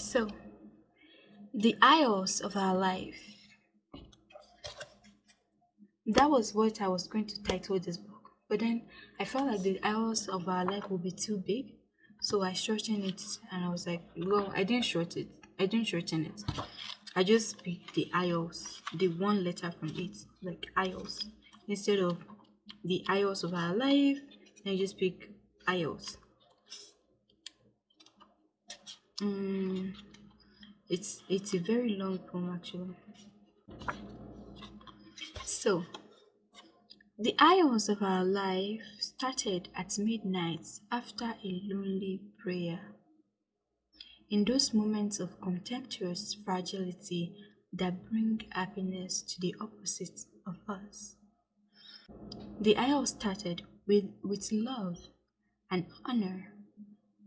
So, the aisles of our life. That was what I was going to title this book. But then I felt like the aisles of our life would be too big. So I shortened it and I was like, well, I didn't shorten it. I didn't shorten it. I just picked the aisles, the one letter from it, like aisles. Instead of the aisles of our life, I just pick aisles. Mm, it's it's a very long poem actually. So the hours of our life started at midnight after a lonely prayer. In those moments of contemptuous fragility that bring happiness to the opposite of us. The hour started with, with love and honor,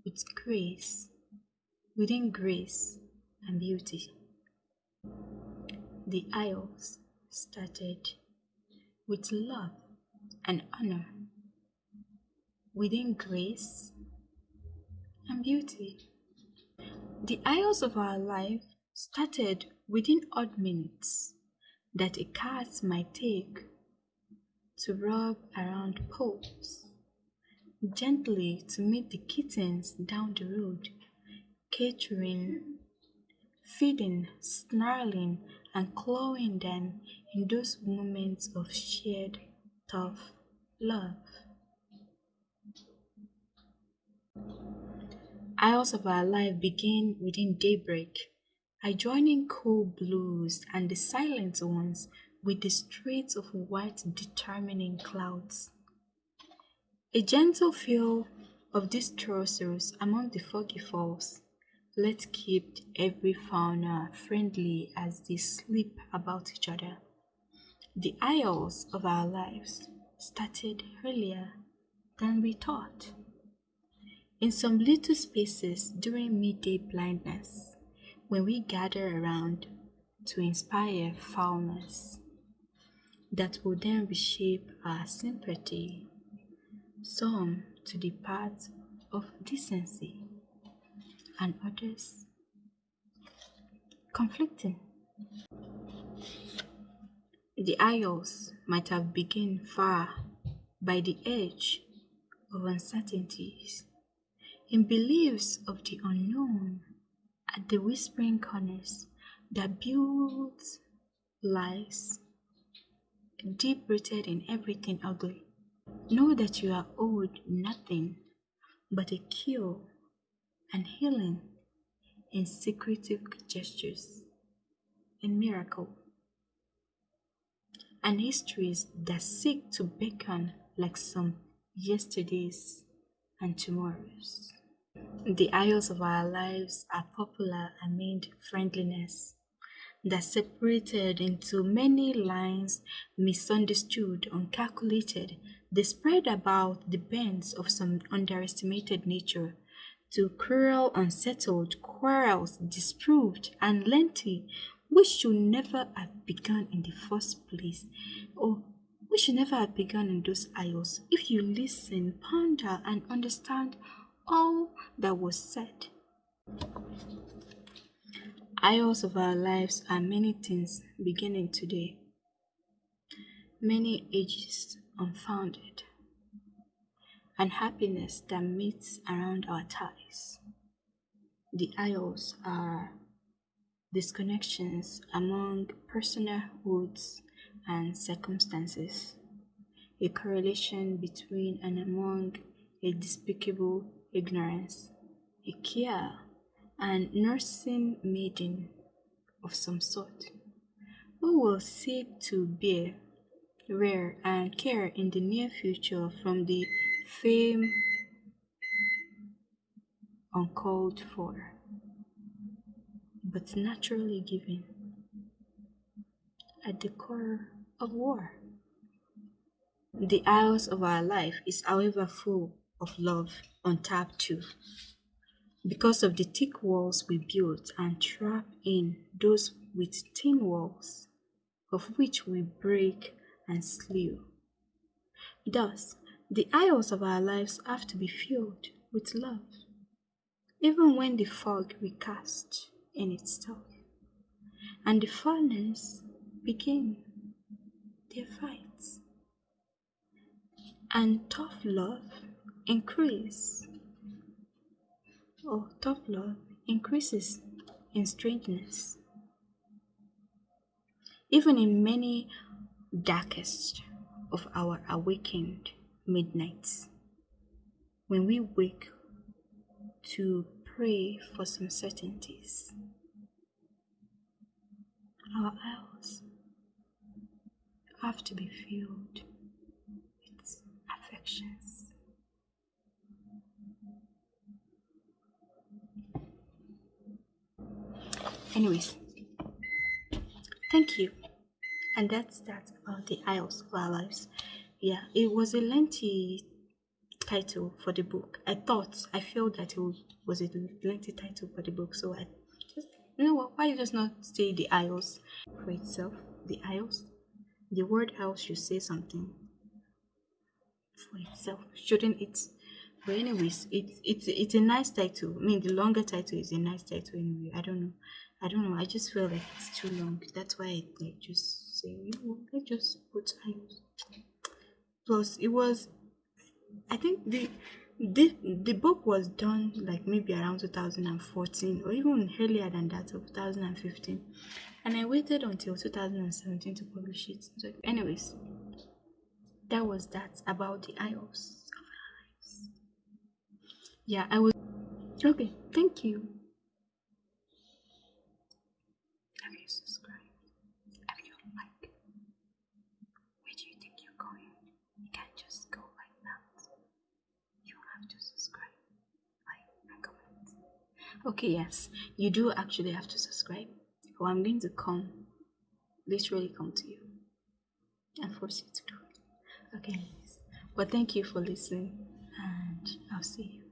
with grace, within grace and beauty. The aisles started with love and honor, within grace and beauty. The aisles of our life started within odd minutes that a cat might take to rub around poles, gently to meet the kittens down the road, catering, feeding, snarling, and clawing them in those moments of shared tough love. Hours of our life begin within daybreak, adjoining cool blues and the silent ones with the streets of white determining clouds. A gentle feel of these trosses among the foggy falls. Let's keep every fauna friendly as they sleep about each other. The aisles of our lives started earlier than we thought. In some little spaces during midday blindness, when we gather around to inspire foulness that will then reshape our sympathy, some to the path of decency, and others conflicting. The aisles might have begun far by the edge of uncertainties, in beliefs of the unknown, at the whispering corners that builds lies deep rooted in everything ugly. Know that you are owed nothing but a cure and healing in secretive gestures, in miracle, and histories that seek to beckon like some yesterdays and tomorrows. The aisles of our lives are popular amid friendliness that separated into many lines, misunderstood, uncalculated, they spread about the bends of some underestimated nature to cruel, unsettled, quarrels, disproved, and lengthy, which should never have begun in the first place, oh, or we should never have begun in those aisles. If you listen, ponder, and understand all that was said. Aisles of our lives are many things beginning today, many ages unfounded, and happiness that meets around our ties. The aisles are disconnections among personal and circumstances, a correlation between and among a despicable ignorance, a care and nursing maiden of some sort, who will seek to bear, rear, and care in the near future from the fame uncalled for, but naturally given at the core of war. The hours of our life is however full of love untapped too. Because of the thick walls we built and trap in those with thin walls, of which we break and slew. Thus, the aisles of our lives have to be filled with love. even when the fog recast in itself, and the furnace begin their fights, and tough love increase. Oh, tough love increases in strangeness. Even in many darkest of our awakened midnights, when we wake to pray for some certainties, our eyes have to be filled with affections. Anyways, thank you. And that's that about the Isles of Our Lives. Yeah, it was a lengthy title for the book. I thought, I felt that it was a lengthy title for the book, so I just, you know what, why just not say the Isles for itself? The Isles? The word Isles should say something for itself, shouldn't it? But anyways, it's it's it's a nice title. I mean, the longer title is a nice title anyway. I don't know. I don't know. I just feel like it's too long. That's why I like just say, you know, let's just put Isles. Plus, it was I think the the the book was done like maybe around 2014 or even earlier than that, so 2015, and I waited until 2017 to publish it. So, anyways, that was that about the Isles of. Yeah, I was okay. Thank you subscribed? Have you like? Where do you think you're going? You can't just go like that. You have to subscribe, like, and comment. Okay, yes, you do actually have to subscribe. Or I'm going to come, literally come to you and force you to do it. Okay. But thank you for listening, and I'll see you.